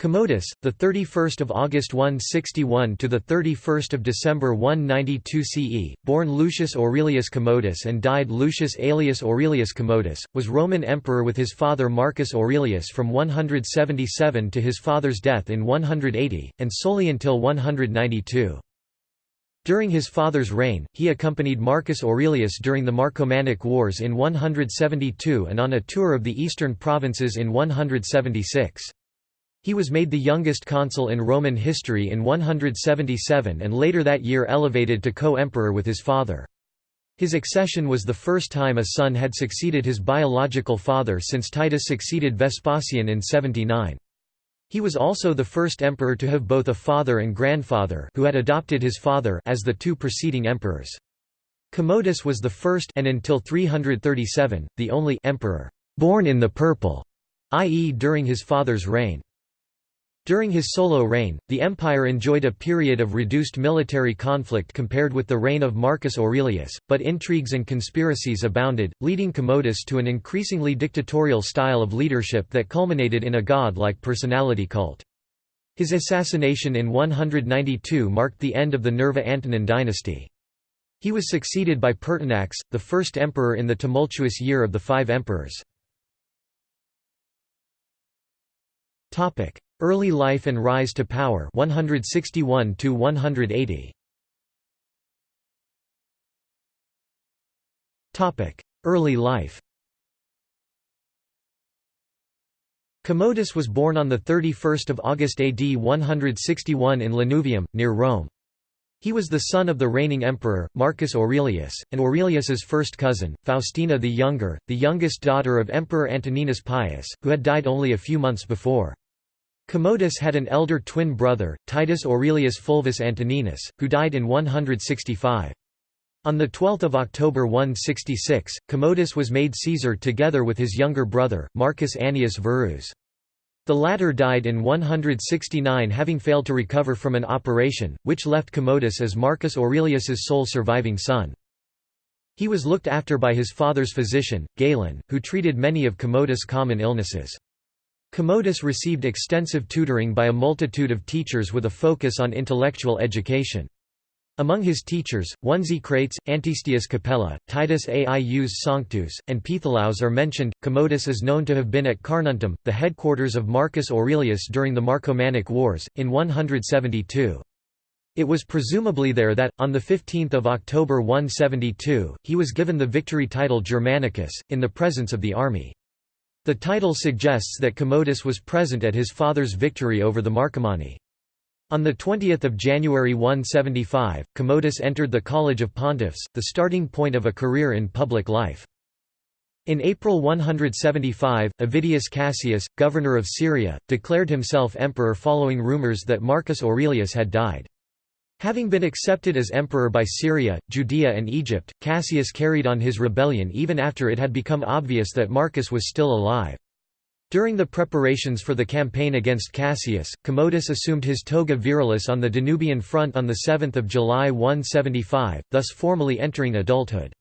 Commodus, the 31st of August 161 to the 31st of December 192 CE, born Lucius Aurelius Commodus and died Lucius Aelius Aurelius Commodus, was Roman emperor with his father Marcus Aurelius from 177 to his father's death in 180, and solely until 192. During his father's reign, he accompanied Marcus Aurelius during the Marcomannic Wars in 172 and on a tour of the eastern provinces in 176. He was made the youngest consul in Roman history in 177 and later that year elevated to co-emperor with his father. His accession was the first time a son had succeeded his biological father since Titus succeeded Vespasian in 79. He was also the first emperor to have both a father and grandfather who had adopted his father as the two preceding emperors. Commodus was the first and until 337, the only emperor born in the purple, i.e. during his father's reign. During his solo reign, the empire enjoyed a period of reduced military conflict compared with the reign of Marcus Aurelius, but intrigues and conspiracies abounded, leading Commodus to an increasingly dictatorial style of leadership that culminated in a god-like personality cult. His assassination in 192 marked the end of the Nerva-Antonine dynasty. He was succeeded by Pertinax, the first emperor in the tumultuous year of the five emperors. Early life and rise to power 161 to 180 Topic Early life Commodus was born on 31 August AD 161 in Lanuvium, near Rome. He was the son of the reigning emperor, Marcus Aurelius, and Aurelius's first cousin, Faustina the Younger, the youngest daughter of Emperor Antoninus Pius, who had died only a few months before. Commodus had an elder twin brother, Titus Aurelius Fulvus Antoninus, who died in 165. On 12 October 166, Commodus was made Caesar together with his younger brother, Marcus Annius Verus. The latter died in 169 having failed to recover from an operation, which left Commodus as Marcus Aurelius's sole surviving son. He was looked after by his father's physician, Galen, who treated many of Commodus' common illnesses. Commodus received extensive tutoring by a multitude of teachers with a focus on intellectual education. Among his teachers, one Crates, Antistius Capella, Titus Aius Sanctus, and Pitholaus are mentioned. Commodus is known to have been at Carnuntum, the headquarters of Marcus Aurelius during the Marcomannic Wars, in 172. It was presumably there that, on 15 October 172, he was given the victory title Germanicus, in the presence of the army. The title suggests that Commodus was present at his father's victory over the Marcomanni. On 20 January 175, Commodus entered the College of Pontiffs, the starting point of a career in public life. In April 175, Avidius Cassius, governor of Syria, declared himself emperor following rumors that Marcus Aurelius had died. Having been accepted as emperor by Syria, Judea and Egypt, Cassius carried on his rebellion even after it had become obvious that Marcus was still alive. During the preparations for the campaign against Cassius, Commodus assumed his toga virilis on the Danubian front on 7 July 175, thus formally entering adulthood.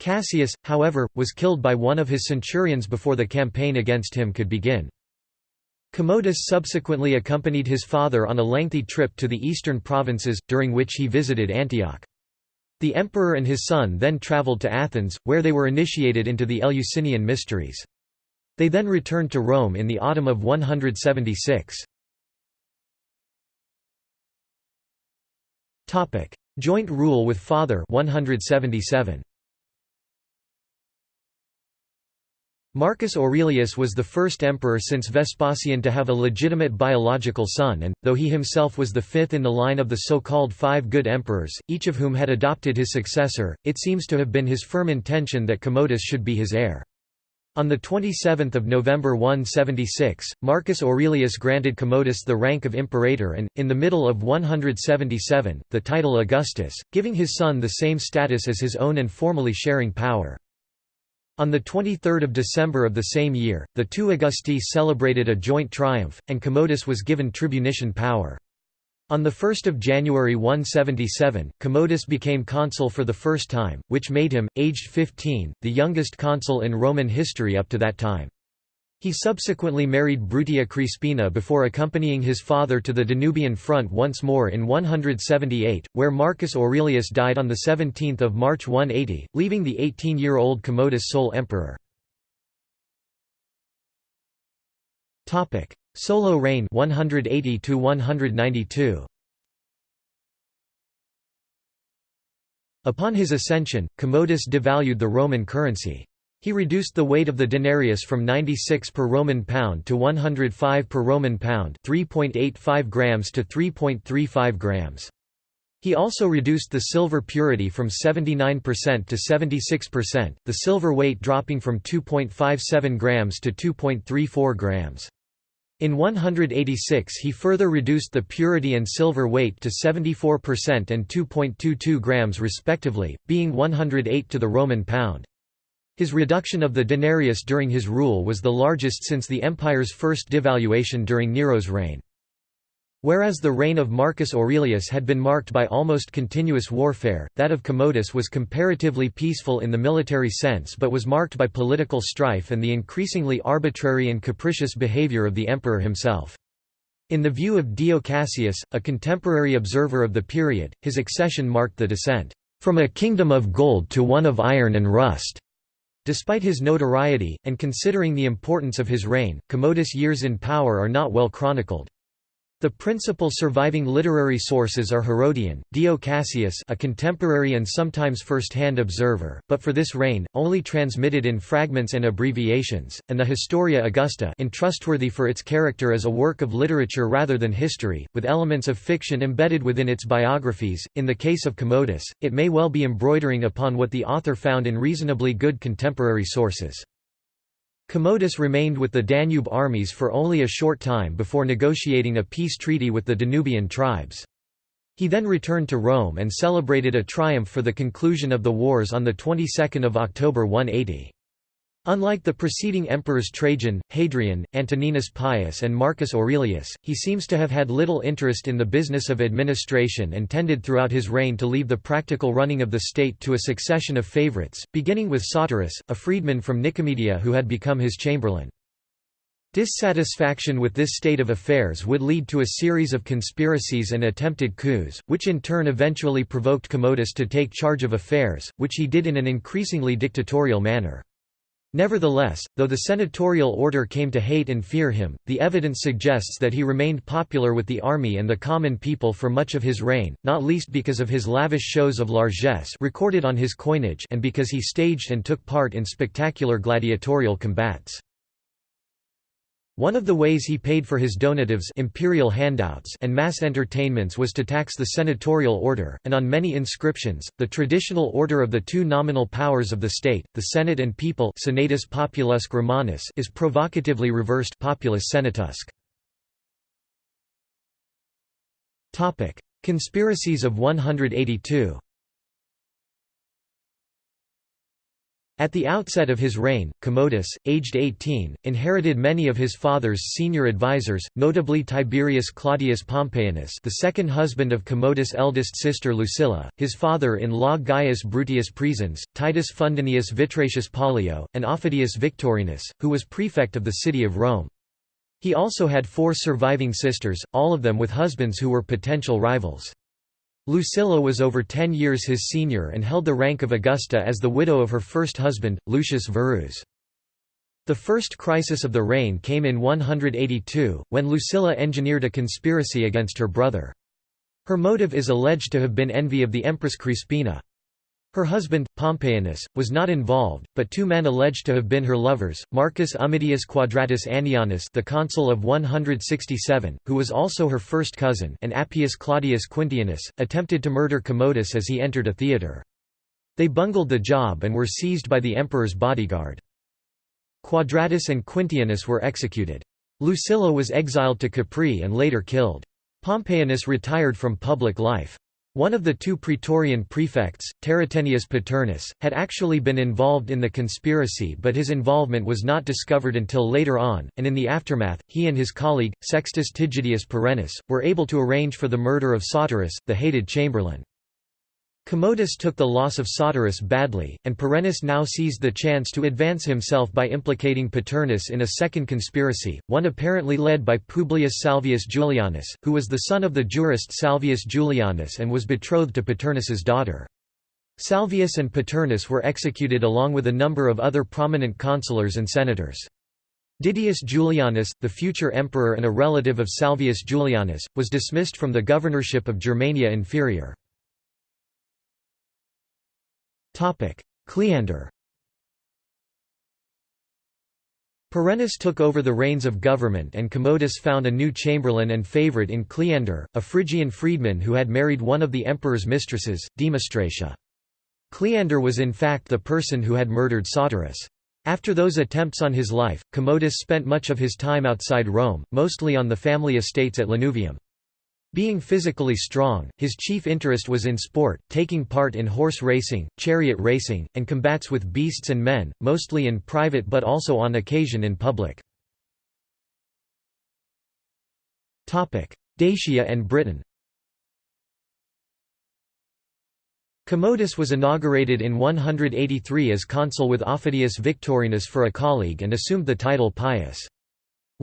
Cassius, however, was killed by one of his centurions before the campaign against him could begin. Commodus subsequently accompanied his father on a lengthy trip to the eastern provinces, during which he visited Antioch. The emperor and his son then travelled to Athens, where they were initiated into the Eleusinian mysteries. They then returned to Rome in the autumn of 176. Joint rule with father 177. Marcus Aurelius was the first emperor since Vespasian to have a legitimate biological son and, though he himself was the fifth in the line of the so-called five good emperors, each of whom had adopted his successor, it seems to have been his firm intention that Commodus should be his heir. On 27 November 176, Marcus Aurelius granted Commodus the rank of imperator and, in the middle of 177, the title Augustus, giving his son the same status as his own and formally sharing power. On 23 December of the same year, the two Augusti celebrated a joint triumph, and Commodus was given tribunician power. On 1 January 177, Commodus became consul for the first time, which made him, aged 15, the youngest consul in Roman history up to that time. He subsequently married Bruttia Crispina before accompanying his father to the Danubian front once more in 178, where Marcus Aurelius died on 17 March 180, leaving the 18-year-old Commodus sole emperor. Solo reign 180 192. Upon his ascension, Commodus devalued the Roman currency. He reduced the weight of the denarius from 96 per Roman pound to 105 per Roman pound 3.85 grams to 3.35 grams. He also reduced the silver purity from 79% to 76%, the silver weight dropping from 2.57 grams to 2.34 grams. In 186 he further reduced the purity and silver weight to 74% and 2.22 grams respectively, being 108 to the Roman pound. His reduction of the denarius during his rule was the largest since the empire's first devaluation during Nero's reign. Whereas the reign of Marcus Aurelius had been marked by almost continuous warfare, that of Commodus was comparatively peaceful in the military sense but was marked by political strife and the increasingly arbitrary and capricious behavior of the emperor himself. In the view of Dio Cassius, a contemporary observer of the period, his accession marked the descent, "...from a kingdom of gold to one of iron and rust." Despite his notoriety, and considering the importance of his reign, Commodus' years in power are not well chronicled. The principal surviving literary sources are Herodian, Dio Cassius a contemporary and sometimes first-hand observer, but for this reign, only transmitted in fragments and abbreviations, and the Historia Augusta untrustworthy for its character as a work of literature rather than history, with elements of fiction embedded within its biographies. In the case of Commodus, it may well be embroidering upon what the author found in reasonably good contemporary sources. Commodus remained with the Danube armies for only a short time before negotiating a peace treaty with the Danubian tribes. He then returned to Rome and celebrated a triumph for the conclusion of the wars on the 22nd of October 180. Unlike the preceding emperors Trajan, Hadrian, Antoninus Pius and Marcus Aurelius, he seems to have had little interest in the business of administration and tended throughout his reign to leave the practical running of the state to a succession of favorites, beginning with Saoterus, a freedman from Nicomedia who had become his chamberlain. Dissatisfaction with this state of affairs would lead to a series of conspiracies and attempted coups, which in turn eventually provoked Commodus to take charge of affairs, which he did in an increasingly dictatorial manner. Nevertheless, though the senatorial order came to hate and fear him, the evidence suggests that he remained popular with the army and the common people for much of his reign, not least because of his lavish shows of largesse recorded on his coinage and because he staged and took part in spectacular gladiatorial combats. One of the ways he paid for his donatives imperial handouts and mass entertainments was to tax the senatorial order, and on many inscriptions, the traditional order of the two nominal powers of the state, the Senate and people Senatus Populusque Romanus is provocatively reversed Populus Senatusque. Conspiracies of 182 At the outset of his reign, Commodus, aged 18, inherited many of his father's senior advisers, notably Tiberius Claudius Pompeianus the second husband of Commodus' eldest sister Lucilla, his father-in-law Gaius Bruttius Praesens, Titus Fundanius Vitrasius Pollio, and Aufidius Victorinus, who was prefect of the city of Rome. He also had four surviving sisters, all of them with husbands who were potential rivals. Lucilla was over ten years his senior and held the rank of Augusta as the widow of her first husband, Lucius Verus. The first crisis of the reign came in 182, when Lucilla engineered a conspiracy against her brother. Her motive is alleged to have been envy of the Empress Crispina. Her husband, Pompeianus, was not involved, but two men alleged to have been her lovers, Marcus Ummidius Quadratus Annianus the consul of 167, who was also her first cousin and Appius Claudius Quintianus, attempted to murder Commodus as he entered a theatre. They bungled the job and were seized by the emperor's bodyguard. Quadratus and Quintianus were executed. Lucilla was exiled to Capri and later killed. Pompeianus retired from public life. One of the two Praetorian prefects, Tarrutenius Paternus, had actually been involved in the conspiracy but his involvement was not discovered until later on, and in the aftermath, he and his colleague, Sextus Tigidius Perennis, were able to arrange for the murder of Saoterus, the hated chamberlain. Commodus took the loss of Saoterus badly, and Perennis now seized the chance to advance himself by implicating Paternus in a second conspiracy, one apparently led by Publius Salvius Julianus, who was the son of the jurist Salvius Julianus and was betrothed to Paternus's daughter. Salvius and Paternus were executed along with a number of other prominent consulars and senators. Didius Julianus, the future emperor and a relative of Salvius Julianus, was dismissed from the governorship of Germania Inferior. Cleander Perennis took over the reins of government and Commodus found a new chamberlain and favourite in Cleander, a Phrygian freedman who had married one of the emperor's mistresses, Demostratia. Cleander was in fact the person who had murdered Saoterus. After those attempts on his life, Commodus spent much of his time outside Rome, mostly on the family estates at Lanuvium. Being physically strong, his chief interest was in sport, taking part in horse racing, chariot racing, and combats with beasts and men, mostly in private but also on occasion in public. Dacia and Britain Commodus was inaugurated in 183 as consul with Aufidius Victorinus for a colleague and assumed the title Pius.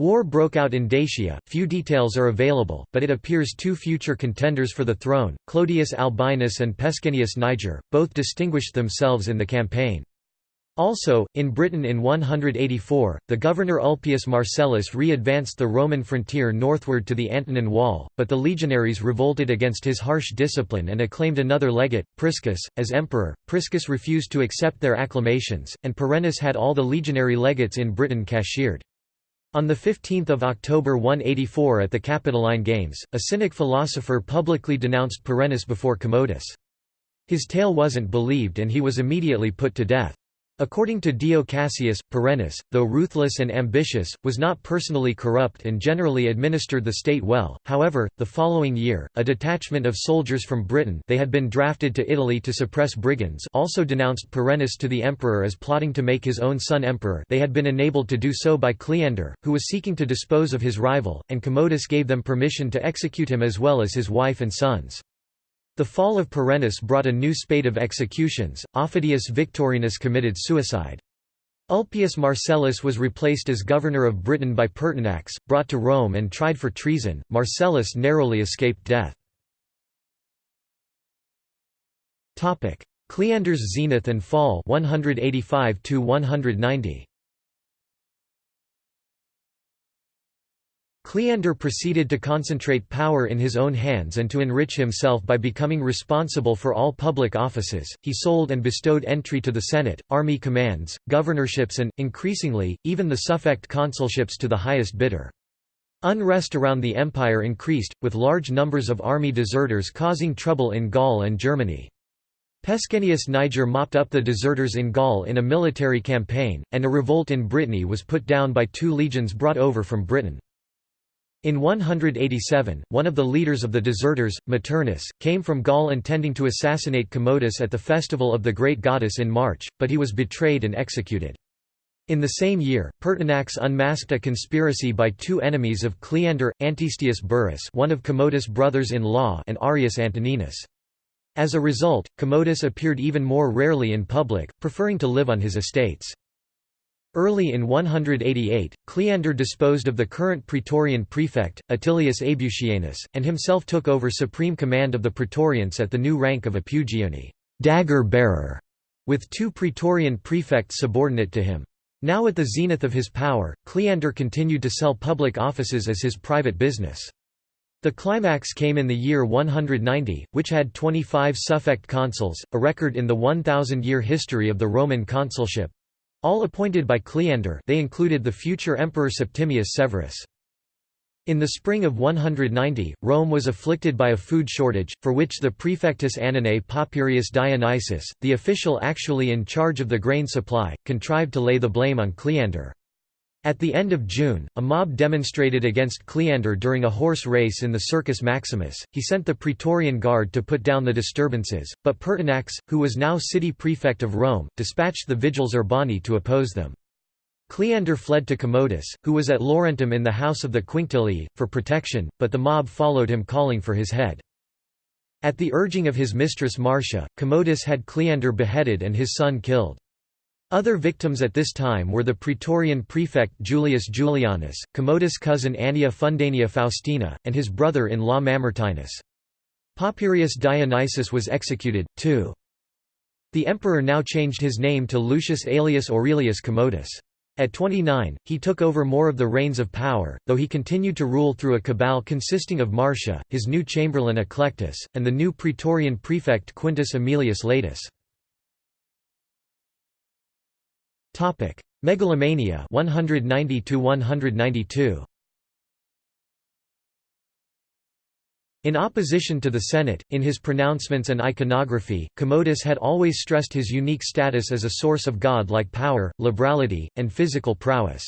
War broke out in Dacia, few details are available, but it appears two future contenders for the throne, Clodius Albinus and Pescennius Niger, both distinguished themselves in the campaign. Also, in Britain in 184, the governor Ulpius Marcellus re-advanced the Roman frontier northward to the Antonine Wall, but the legionaries revolted against his harsh discipline and acclaimed another legate, Priscus, as emperor. Priscus refused to accept their acclamations, and Perennis had all the legionary legates in Britain cashiered. On 15 October 184 at the Capitoline Games, a Cynic philosopher publicly denounced Perennis before Commodus. His tale wasn't believed and he was immediately put to death. According to Dio Cassius, Perennis, though ruthless and ambitious, was not personally corrupt and generally administered the state well. However, the following year, a detachment of soldiers from Britain they had been drafted to Italy to suppress brigands also denounced Perennis to the emperor as plotting to make his own son emperor they had been enabled to do so by Cleander, who was seeking to dispose of his rival, and Commodus gave them permission to execute him as well as his wife and sons. The fall of Perennis brought a new spate of executions. Aufidius Victorinus committed suicide. Ulpius Marcellus was replaced as governor of Britain by Pertinax, brought to Rome and tried for treason. Marcellus narrowly escaped death. Topic: Cleander's zenith and fall 185 to 190. Cleander proceeded to concentrate power in his own hands and to enrich himself by becoming responsible for all public offices. He sold and bestowed entry to the Senate, army commands, governorships, and, increasingly, even the suffect consulships to the highest bidder. Unrest around the empire increased, with large numbers of army deserters causing trouble in Gaul and Germany. Pescennius Niger mopped up the deserters in Gaul in a military campaign, and a revolt in Brittany was put down by two legions brought over from Britain. In 187, one of the leaders of the deserters, Maternus, came from Gaul intending to assassinate Commodus at the festival of the great goddess in March, but he was betrayed and executed. In the same year, Pertinax unmasked a conspiracy by two enemies of Cleander, Antistius Burrus one of Commodus' brothers-in-law and Arrius Antoninus. As a result, Commodus appeared even more rarely in public, preferring to live on his estates. Early in 188, Cleander disposed of the current Praetorian prefect, Attilius Aebutianus, and himself took over supreme command of the Praetorians at the new rank of a pugione dagger bearer", with two Praetorian prefects subordinate to him. Now at the zenith of his power, Cleander continued to sell public offices as his private business. The climax came in the year 190, which had 25 suffect consuls, a record in the 1,000-year history of the Roman consulship. All appointed by Cleander they included the future Emperor Septimius Severus. In the spring of 190, Rome was afflicted by a food shortage, for which the prefectus Annonae Papirius Dionysius, the official actually in charge of the grain supply, contrived to lay the blame on Cleander. At the end of June, a mob demonstrated against Cleander during a horse race in the Circus Maximus. He sent the Praetorian Guard to put down the disturbances, but Pertinax, who was now city prefect of Rome, dispatched the Vigiles Urbani to oppose them. Cleander fled to Commodus, who was at Laurentum in the house of the Quinctilii, for protection, but the mob followed him calling for his head. At the urging of his mistress Marcia, Commodus had Cleander beheaded and his son killed. Other victims at this time were the Praetorian prefect Julius Julianus, Commodus' cousin Annia Fundania Faustina, and his brother-in-law Mamertinus. Papirius Dionysius was executed, too. The emperor now changed his name to Lucius Aelius Aurelius Commodus. At 29, he took over more of the reins of power, though he continued to rule through a cabal consisting of Marcia, his new chamberlain Eclectus, and the new praetorian prefect Quintus Aemilius Laetus. Topic: Megalomania 190 to 192. In opposition to the Senate, in his pronouncements and iconography, Commodus had always stressed his unique status as a source of god-like power, liberality, and physical prowess.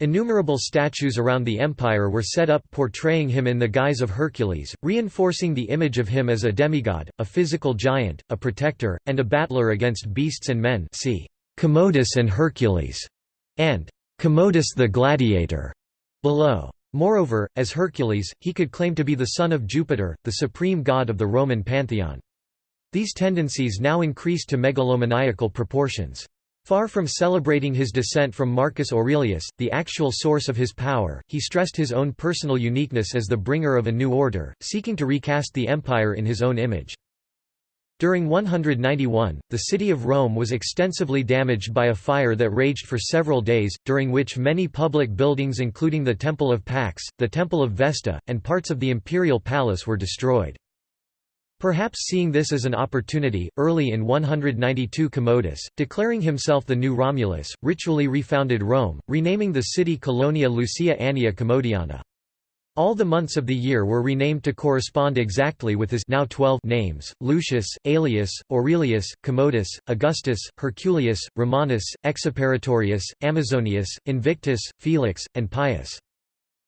Innumerable statues around the empire were set up portraying him in the guise of Hercules, reinforcing the image of him as a demigod, a physical giant, a protector, and a battler against beasts and men see. Commodus and Hercules, and Commodus the Gladiator below. Moreover, as Hercules, he could claim to be the son of Jupiter, the supreme god of the Roman pantheon. These tendencies now increased to megalomaniacal proportions. Far from celebrating his descent from Marcus Aurelius, the actual source of his power, he stressed his own personal uniqueness as the bringer of a new order, seeking to recast the empire in his own image. During 191, the city of Rome was extensively damaged by a fire that raged for several days, during which many public buildings including the Temple of Pax, the Temple of Vesta, and parts of the imperial palace were destroyed. Perhaps seeing this as an opportunity, early in 192 Commodus, declaring himself the new Romulus, ritually refounded Rome, renaming the city Colonia Lucia Annia Commodiana. All the months of the year were renamed to correspond exactly with his now 12 names, Lucius, Aelius, Aurelius, Commodus, Augustus, Herculius, Romanus, Exuperatorius, Amazonius, Invictus, Felix, and Pius.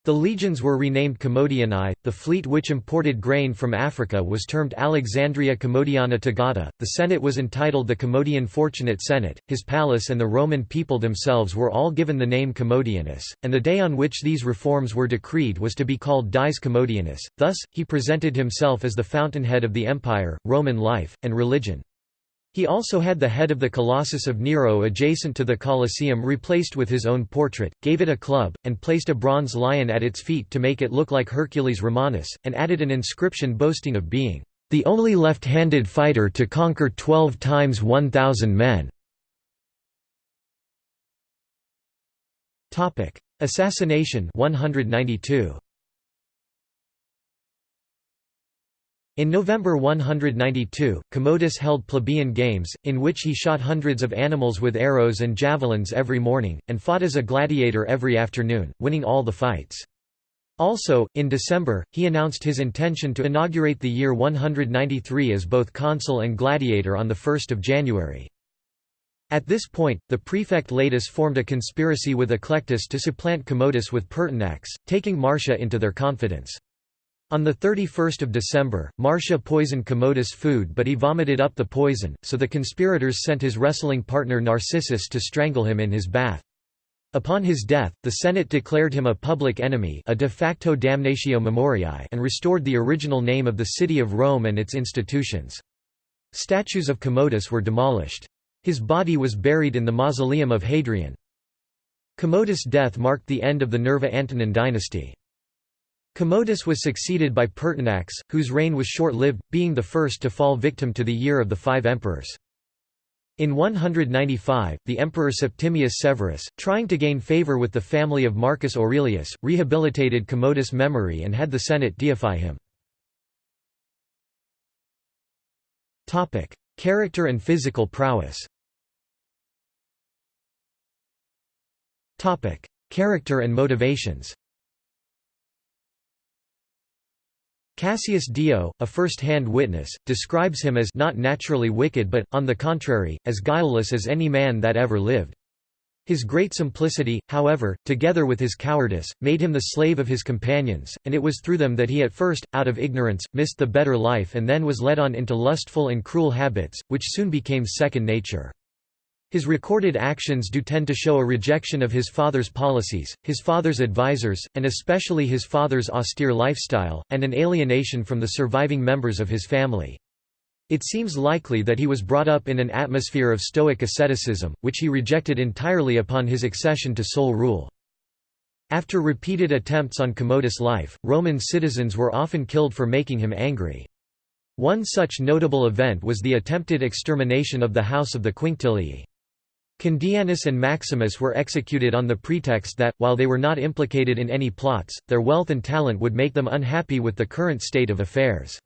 The legions were renamed Commodianae, the fleet which imported grain from Africa was termed Alexandria Commodiana Togata, the Senate was entitled the Commodian Fortunate Senate, his palace and the Roman people themselves were all given the name Commodianus, and the day on which these reforms were decreed was to be called Dies Commodianus, thus, he presented himself as the fountainhead of the empire, Roman life, and religion. He also had the head of the Colossus of Nero adjacent to the Colosseum replaced with his own portrait, gave it a club, and placed a bronze lion at its feet to make it look like Hercules Romanus, and added an inscription boasting of being the only left-handed fighter to conquer 12 times 1,000 men. Assassination 192. In November 192, Commodus held plebeian games, in which he shot hundreds of animals with arrows and javelins every morning, and fought as a gladiator every afternoon, winning all the fights. Also, in December, he announced his intention to inaugurate the year 193 as both consul and gladiator on 1 January. At this point, the prefect Laetus formed a conspiracy with Eclectus to supplant Commodus with Pertinax, taking Marcia into their confidence. On 31 December, Marcia poisoned Commodus' food but he vomited up the poison, so the conspirators sent his wrestling partner Narcissus to strangle him in his bath. Upon his death, the Senate declared him a public enemy a de facto damnatio memoriae and restored the original name of the city of Rome and its institutions. Statues of Commodus were demolished. His body was buried in the mausoleum of Hadrian. Commodus' death marked the end of the Nerva-Antonine dynasty. Commodus was succeeded by Pertinax, whose reign was short-lived, being the first to fall victim to the year of the five emperors. In 195, the emperor Septimius Severus, trying to gain favor with the family of Marcus Aurelius, rehabilitated Commodus' memory and had the Senate deify him. Character and physical prowess Character and motivations Cassius Dio, a first-hand witness, describes him as not naturally wicked but, on the contrary, as guileless as any man that ever lived. His great simplicity, however, together with his cowardice, made him the slave of his companions, and it was through them that he at first, out of ignorance, missed the better life and then was led on into lustful and cruel habits, which soon became second nature. His recorded actions do tend to show a rejection of his father's policies, his father's advisors, and especially his father's austere lifestyle, and an alienation from the surviving members of his family. It seems likely that he was brought up in an atmosphere of Stoic asceticism, which he rejected entirely upon his accession to sole rule. After repeated attempts on Commodus' life, Roman citizens were often killed for making him angry. One such notable event was the attempted extermination of the house of the Quinctilii. Condianus and Maximus were executed on the pretext that, while they were not implicated in any plots, their wealth and talent would make them unhappy with the current state of affairs.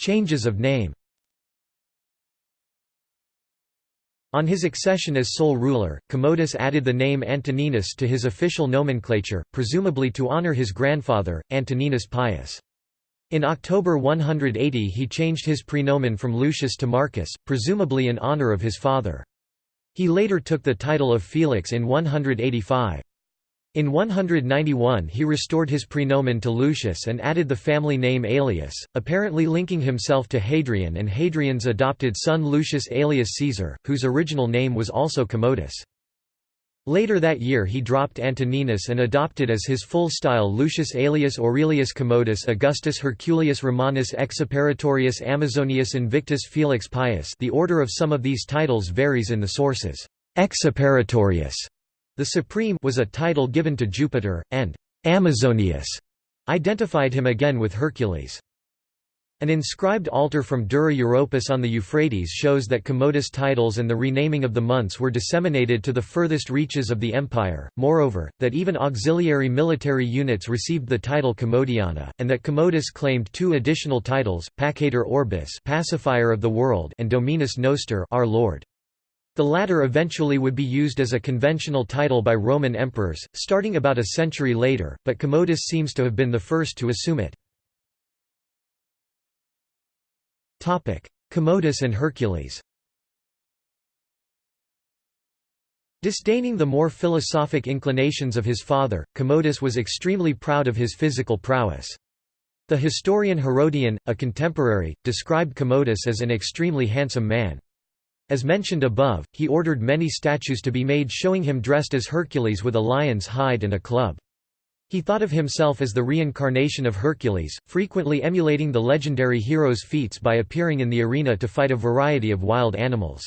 Changes of name On his accession as sole ruler, Commodus added the name Antoninus to his official nomenclature, presumably to honor his grandfather, Antoninus Pius. In October 180 he changed his prenomen from Lucius to Marcus, presumably in honor of his father. He later took the title of Felix in 185. In 191 he restored his prenomen to Lucius and added the family name Aelius, apparently linking himself to Hadrian and Hadrian's adopted son Lucius Aelius Caesar, whose original name was also Commodus. Later that year he dropped Antoninus and adopted as his full style Lucius Aelius Aurelius Commodus Augustus Herculius Romanus Exuperatorius Amazonius Invictus Felix Pius the order of some of these titles varies in the sources. Exuperatorius the Supreme was a title given to Jupiter, and Amazonius identified him again with Hercules. An inscribed altar from Dura Europos on the Euphrates shows that Commodus titles and the renaming of the months were disseminated to the furthest reaches of the empire, moreover, that even auxiliary military units received the title Commodiana, and that Commodus claimed two additional titles, Pacator Orbis pacifier of the world and Dominus Noster our Lord. The latter eventually would be used as a conventional title by Roman emperors, starting about a century later, but Commodus seems to have been the first to assume it. Commodus and Hercules Disdaining the more philosophic inclinations of his father, Commodus was extremely proud of his physical prowess. The historian Herodian, a contemporary, described Commodus as an extremely handsome man. As mentioned above, he ordered many statues to be made showing him dressed as Hercules with a lion's hide and a club. He thought of himself as the reincarnation of Hercules, frequently emulating the legendary hero's feats by appearing in the arena to fight a variety of wild animals.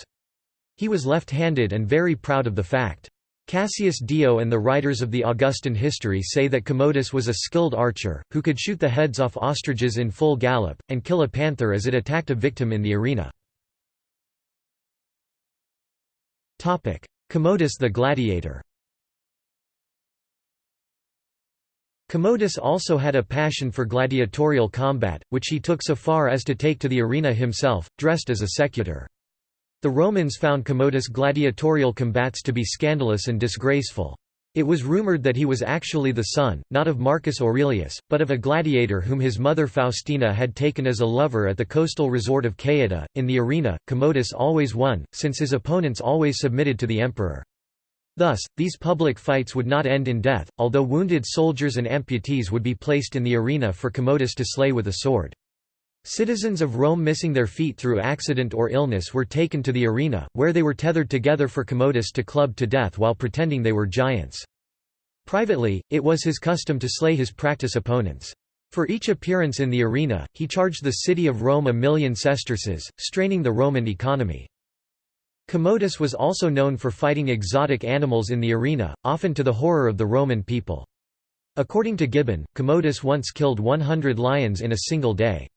He was left-handed and very proud of the fact. Cassius Dio and the writers of the Augustan history say that Commodus was a skilled archer, who could shoot the heads off ostriches in full gallop, and kill a panther as it attacked a victim in the arena. Commodus the gladiator Commodus also had a passion for gladiatorial combat, which he took so far as to take to the arena himself, dressed as a secutor. The Romans found Commodus' gladiatorial combats to be scandalous and disgraceful. It was rumored that he was actually the son, not of Marcus Aurelius, but of a gladiator whom his mother Faustina had taken as a lover at the coastal resort of Caieta. In the arena, Commodus always won, since his opponents always submitted to the emperor. Thus, these public fights would not end in death, although wounded soldiers and amputees would be placed in the arena for Commodus to slay with a sword. Citizens of Rome missing their feet through accident or illness were taken to the arena, where they were tethered together for Commodus to club to death while pretending they were giants. Privately, it was his custom to slay his practice opponents. For each appearance in the arena, he charged the city of Rome a million sesterces, straining the Roman economy. Commodus was also known for fighting exotic animals in the arena, often to the horror of the Roman people. According to Gibbon, Commodus once killed 100 lions in a single day.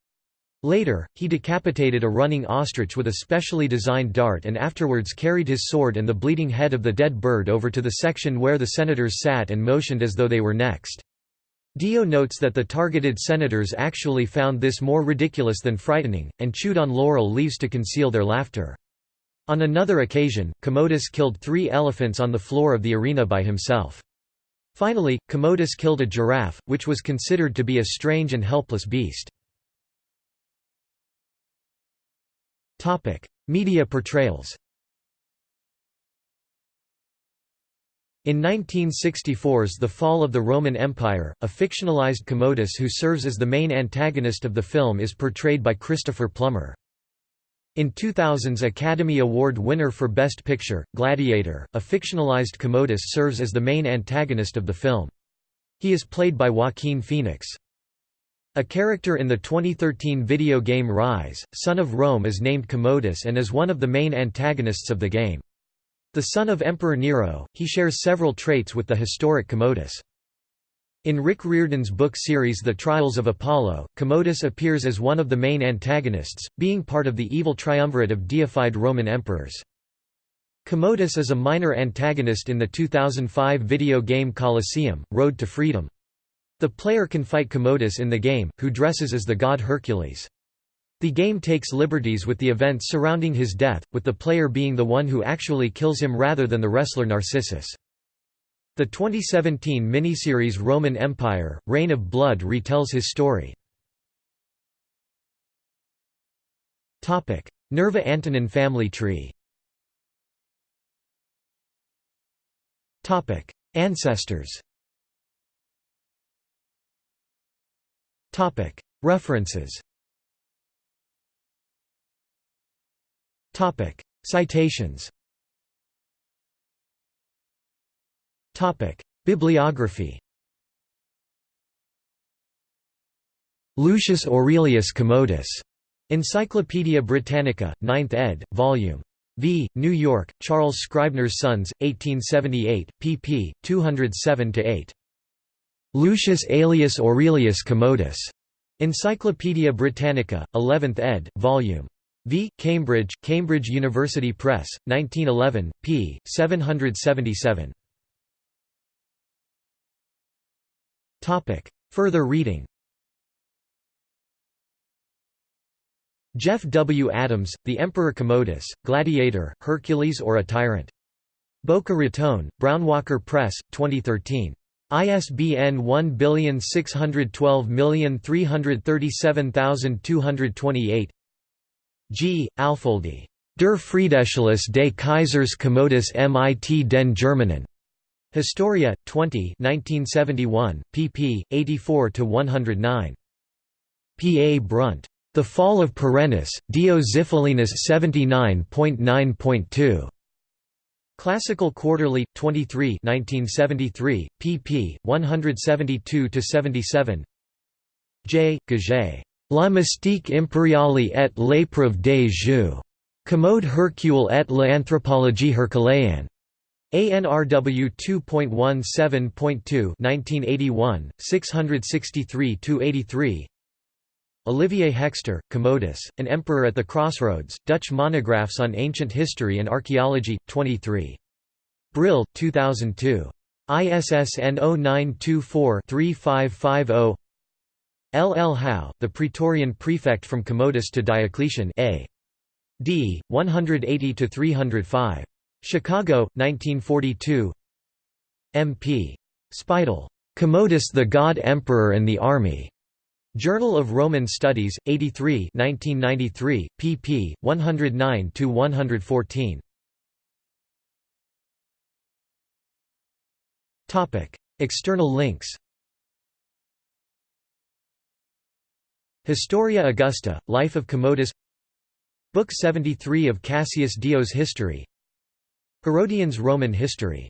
Later, he decapitated a running ostrich with a specially designed dart and afterwards carried his sword and the bleeding head of the dead bird over to the section where the senators sat and motioned as though they were next. Dio notes that the targeted senators actually found this more ridiculous than frightening, and chewed on laurel leaves to conceal their laughter. On another occasion, Commodus killed three elephants on the floor of the arena by himself. Finally, Commodus killed a giraffe, which was considered to be a strange and helpless beast. Media portrayals. In 1964's The Fall of the Roman Empire, a fictionalized Commodus who serves as the main antagonist of the film is portrayed by Christopher Plummer. In 2000's Academy Award winner for Best Picture, Gladiator, a fictionalized Commodus serves as the main antagonist of the film. He is played by Joaquin Phoenix. A character in the 2013 video game Ryse, Son of Rome is named Commodus and is one of the main antagonists of the game. The son of Emperor Nero, he shares several traits with the historic Commodus. In Rick Riordan's book series The Trials of Apollo, Commodus appears as one of the main antagonists, being part of the evil triumvirate of deified Roman emperors. Commodus is a minor antagonist in the 2005 video game Colosseum, Road to Freedom. The player can fight Commodus in the game, who dresses as the god Hercules. The game takes liberties with the events surrounding his death, with the player being the one who actually kills him rather than the wrestler Narcissus. The 2017 miniseries Roman Empire, Reign of Blood retells his story. Nerva Antonine family tree. Ancestors. References. Citations Bibliography Lucius Aurelius Commodus. Encyclopædia Britannica, 9th ed., Vol. V. New York, Charles Scribner's Sons, 1878, pp. 207–8. Lucius Aelius Aurelius Commodus. Encyclopædia Britannica, 11th ed., Vol. V. Cambridge, Cambridge University Press, 1911, p. 777. Further reading Jeff W. Adams, The Emperor Commodus, Gladiator, Hercules or a Tyrant. Boca Raton, Brownwalker Press, 2013. ISBN 1612337228 G. Alfoldi. Der Friedensschluss des Kaisers Commodus mit den Germanen. Historia, 20 1971, pp. 84–109. P. A. Brunt. The Fall of Perennis, Dio Xiphilinus 79.9.2. Classical Quarterly, 23 1973, pp. 172–77 J. Gage. La mystique impériale et l'épreuve des jeux. Commode Hercule et l'anthropologie herculéenne. ANRW 2.17.2 1981, 663–83 Olivier Hekster, Commodus, An Emperor at the Crossroads, Dutch Monographs on Ancient History and Archaeology, 23. Brill, 2002. ISSN 0924-3550 L. L. Howe, the Praetorian Prefect from Commodus to Diocletian A. D. 180–305. Chicago, 1942 M. P. Speidel. Commodus the God Emperor and the Army. Journal of Roman Studies, 83 1993, pp. 109–114. External links Historia Augusta, Life of Commodus Book 73 of Cassius Dio's History Herodian's Roman History